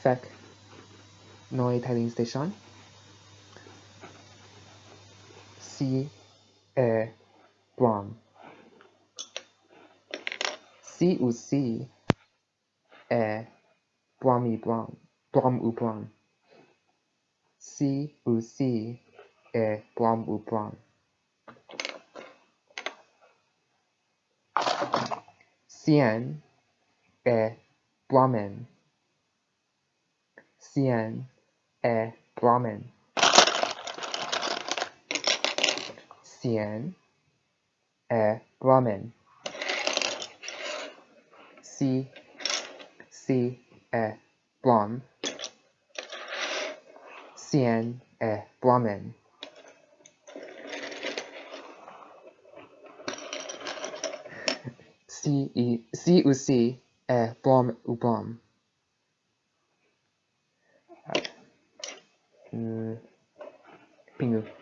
fact Noi Tiling Station. C A Brown C ou C A Brahmi Brown Brahm ou Brown C ou C A Brahm ou Brown CN A Brahmin CN A eh, Brahmin. CN A eh, Brahmin. C C A Brahm CN A Brahmin. C E eh, C ou C A Brahm ou Brahm 嗯，病毒。